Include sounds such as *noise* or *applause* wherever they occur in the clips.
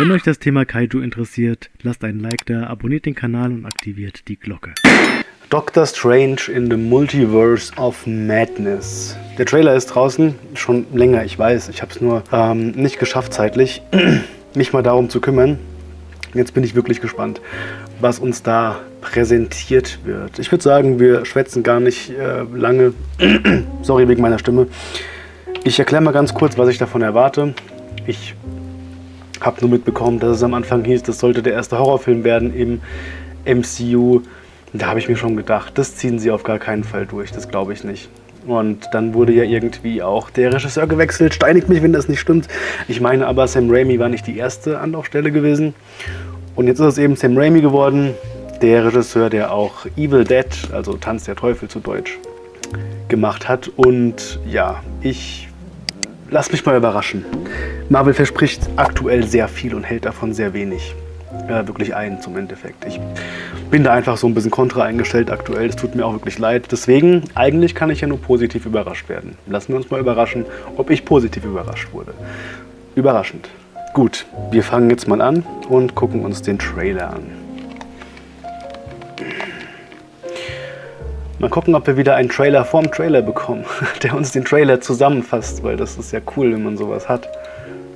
Wenn euch das Thema Kaiju interessiert, lasst einen Like da, abonniert den Kanal und aktiviert die Glocke. Doctor Strange in the Multiverse of Madness. Der Trailer ist draußen, schon länger, ich weiß. Ich habe es nur ähm, nicht geschafft zeitlich, *clears throat* mich mal darum zu kümmern. Jetzt bin ich wirklich gespannt, was uns da präsentiert wird. Ich würde sagen, wir schwätzen gar nicht äh, lange. *clears throat* Sorry wegen meiner Stimme. Ich erkläre mal ganz kurz, was ich davon erwarte. Ich habe nur mitbekommen, dass es am Anfang hieß, das sollte der erste Horrorfilm werden im MCU. Da habe ich mir schon gedacht, das ziehen sie auf gar keinen Fall durch, das glaube ich nicht. Und dann wurde ja irgendwie auch der Regisseur gewechselt. Steinigt mich, wenn das nicht stimmt. Ich meine aber, Sam Raimi war nicht die erste Anlaufstelle gewesen. Und jetzt ist es eben Sam Raimi geworden, der Regisseur, der auch Evil Dead, also Tanz der Teufel zu Deutsch, gemacht hat. Und ja, ich lass mich mal überraschen. Marvel verspricht aktuell sehr viel und hält davon sehr wenig. Äh, wirklich ein zum Endeffekt. Ich bin da einfach so ein bisschen kontra eingestellt aktuell. Es tut mir auch wirklich leid. Deswegen, eigentlich kann ich ja nur positiv überrascht werden. Lassen wir uns mal überraschen, ob ich positiv überrascht wurde. Überraschend. Gut, wir fangen jetzt mal an und gucken uns den Trailer an. Mal gucken, ob wir wieder einen Trailer vorm Trailer bekommen, *laughs* der uns den Trailer zusammenfasst, weil das ist ja cool, wenn man sowas hat.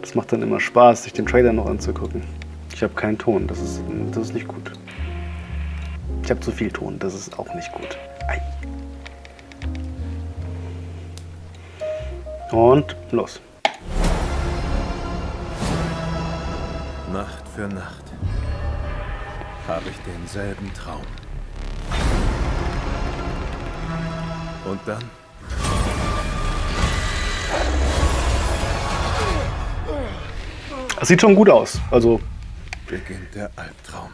Das macht dann immer Spaß, sich den Trailer noch anzugucken. Ich habe keinen Ton, das ist, das ist nicht gut. Ich habe zu viel Ton, das ist auch nicht gut. Ei. Und los. Nacht für Nacht habe ich denselben Traum. Und dann Das sieht schon gut aus. Also beginnt der Albtraum.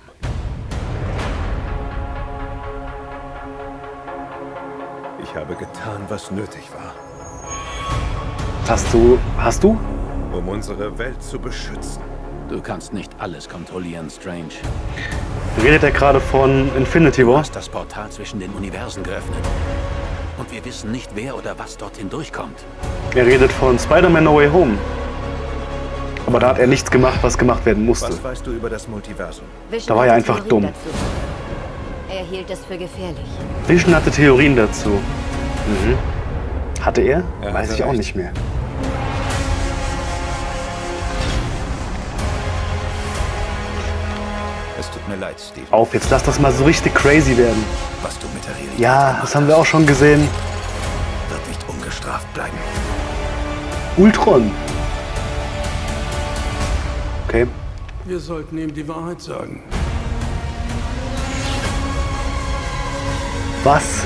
Ich habe getan, was nötig war, hast du, hast du? um unsere Welt zu beschützen. Du kannst nicht alles kontrollieren, Strange. Redet er gerade von Infinity Du War? hast das Portal zwischen den Universen geöffnet. Und wir wissen nicht, wer oder was dorthin durchkommt. Er redet von Spider-Man No Way Home. Aber da hat er nichts gemacht, was gemacht werden musste. Was weißt du über das Multiversum? Vision Da war er einfach Theorien dumm. Dazu. Er hielt es für gefährlich. Vision hatte Theorien dazu. Mhm. Hatte er? Er Weiß ich auch nicht mehr. Es tut mir leid, Steve. Auf, jetzt lass das mal so richtig crazy werden. Was du mit der Realität Ja, das haben wir auch schon gesehen. wird nicht ungestraft bleiben. Ultron. Okay. Wir sollten ihm die Wahrheit sagen. Was?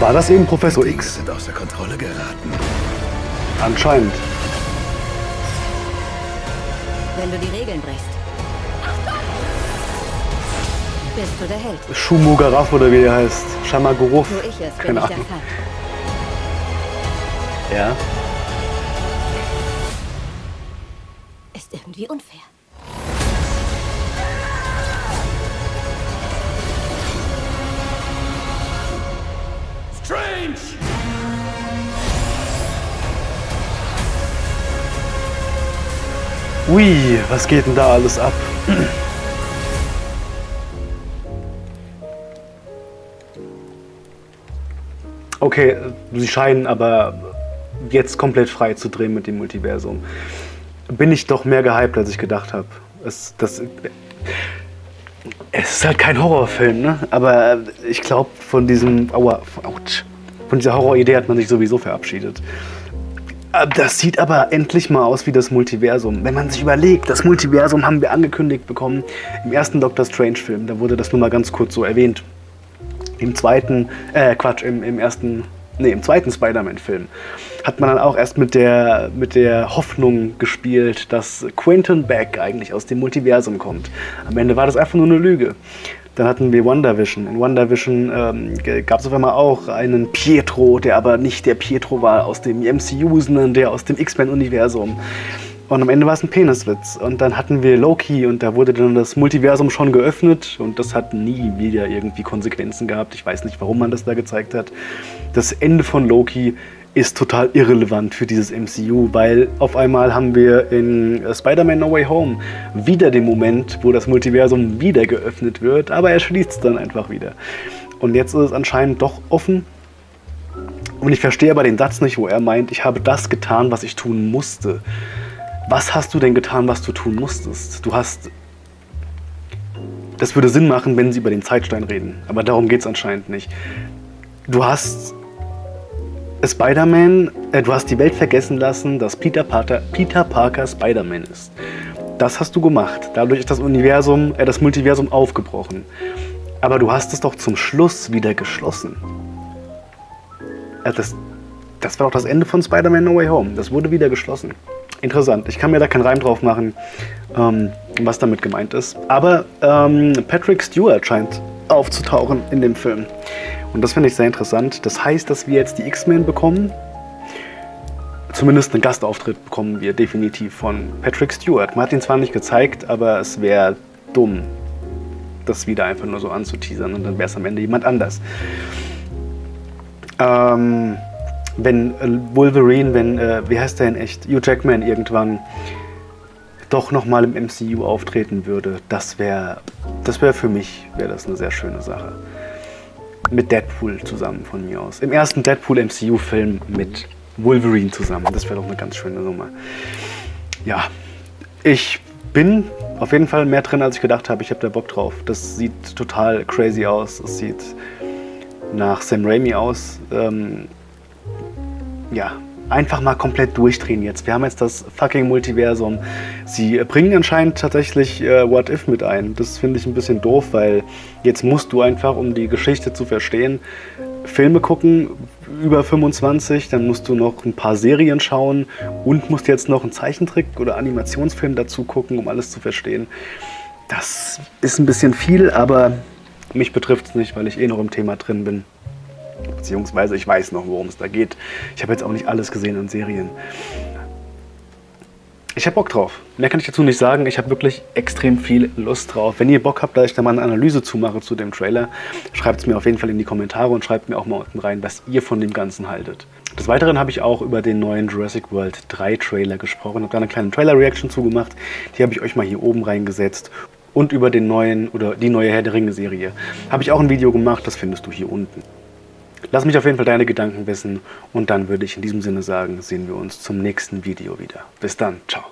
War das eben Professor X? sind außer Kontrolle geraten. Anscheinend. Wenn du die Regeln brichst. Bist du der Held? Shumugaraf oder wie der heißt. Shamaguruf. Wo ich es, bin Keine ich der Ahnung. Feind. Ja. Ist irgendwie unfair. Strange! Ui, was geht denn da alles ab? Okay, sie scheinen aber jetzt komplett frei zu drehen mit dem Multiversum. Bin ich doch mehr gehypt, als ich gedacht habe. Es, das, es ist halt kein Horrorfilm, ne? Aber ich glaube, von diesem, aua, ouch, von dieser Horroridee hat man sich sowieso verabschiedet. Äh, Das sieht aber endlich mal aus wie das Multiversum. Wenn man sich überlegt, das Multiversum haben wir angekündigt bekommen im ersten Doctor Strange-Film. Da wurde das nur mal ganz kurz so erwähnt. Im zweiten, äh, Quatsch, im, im ersten, nee, im zweiten Spider-Man-Film hat man dann auch erst mit der, mit der Hoffnung gespielt, dass Quentin Beck eigentlich aus dem Multiversum kommt. Am Ende war das einfach nur eine Lüge. Dann hatten wir WandaVision. In WandaVision ähm, gab es auf einmal auch einen Pietro, der aber nicht der Pietro war aus dem MCU, sondern der aus dem X-Men-Universum. Und am Ende war es ein Peniswitz. Und dann hatten wir Loki und da wurde dann das Multiversum schon geöffnet und das hat nie wieder irgendwie Konsequenzen gehabt. Ich weiß nicht, warum man das da gezeigt hat. Das Ende von Loki ist total irrelevant für dieses MCU, weil auf einmal haben wir in Spider-Man No Way Home wieder den Moment, wo das Multiversum wieder geöffnet wird, aber er schließt es dann einfach wieder. Und jetzt ist es anscheinend doch offen. Und ich verstehe aber den Satz nicht, wo er meint, ich habe das getan, was ich tun musste. Was hast du denn getan, was du tun musstest? Du hast... Das würde Sinn machen, wenn sie über den Zeitstein reden, aber darum geht es anscheinend nicht. Du hast Spider-Man, äh, du hast die Welt vergessen lassen, dass Peter Parker, Peter Parker Spider-Man ist. Das hast du gemacht. Dadurch ist das Universum, äh, das Multiversum aufgebrochen. Aber du hast es doch zum Schluss wieder geschlossen. Äh, das, das war doch das Ende von Spider-Man No Way Home. Das wurde wieder geschlossen. Interessant. Ich kann mir da keinen Reim drauf machen, ähm, was damit gemeint ist. Aber ähm, Patrick Stewart scheint aufzutauchen in dem Film. Und das finde ich sehr interessant. Das heißt, dass wir jetzt die X-Men bekommen. Zumindest einen Gastauftritt bekommen wir definitiv von Patrick Stewart. Man hat ihn zwar nicht gezeigt, aber es wäre dumm, das wieder einfach nur so anzuteasern und dann wäre es am Ende jemand anders. Ähm, wenn äh, Wolverine, wenn, äh, wie heißt der in echt, Hugh Jackman irgendwann doch nochmal im MCU auftreten würde, das wäre das wär für mich wäre das eine sehr schöne Sache. Mit Deadpool zusammen von mir aus. Im ersten Deadpool MCU-Film mit Wolverine zusammen. Das wäre doch eine ganz schöne Nummer. Ja, ich bin auf jeden Fall mehr drin, als ich gedacht habe. Ich habe da Bock drauf. Das sieht total crazy aus. Es sieht nach Sam Raimi aus. Ähm, ja, einfach mal komplett durchdrehen jetzt. Wir haben jetzt das fucking Multiversum. Sie bringen anscheinend tatsächlich äh, What If mit ein. Das finde ich ein bisschen doof, weil jetzt musst du einfach, um die Geschichte zu verstehen, Filme gucken, über 25, dann musst du noch ein paar Serien schauen und musst jetzt noch einen Zeichentrick- oder Animationsfilm dazu gucken, um alles zu verstehen. Das ist ein bisschen viel, aber mich betrifft es nicht, weil ich eh noch im Thema drin bin. Beziehungsweise ich weiß noch, worum es da geht. Ich habe jetzt auch nicht alles gesehen an Serien. Ich habe Bock drauf. Mehr kann ich dazu nicht sagen. Ich habe wirklich extrem viel Lust drauf. Wenn ihr Bock habt, dass ich da mal eine Analyse zumache zu dem Trailer, schreibt es mir auf jeden Fall in die Kommentare und schreibt mir auch mal unten rein, was ihr von dem Ganzen haltet. Des Weiteren habe ich auch über den neuen Jurassic World 3 Trailer gesprochen. Ich habe da eine kleine Trailer-Reaction zugemacht. Die habe ich euch mal hier oben reingesetzt. Und über den neuen oder die neue Herr der Ringe-Serie habe ich auch ein Video gemacht. Das findest du hier unten. Lass mich auf jeden Fall deine Gedanken wissen und dann würde ich in diesem Sinne sagen, sehen wir uns zum nächsten Video wieder. Bis dann, ciao.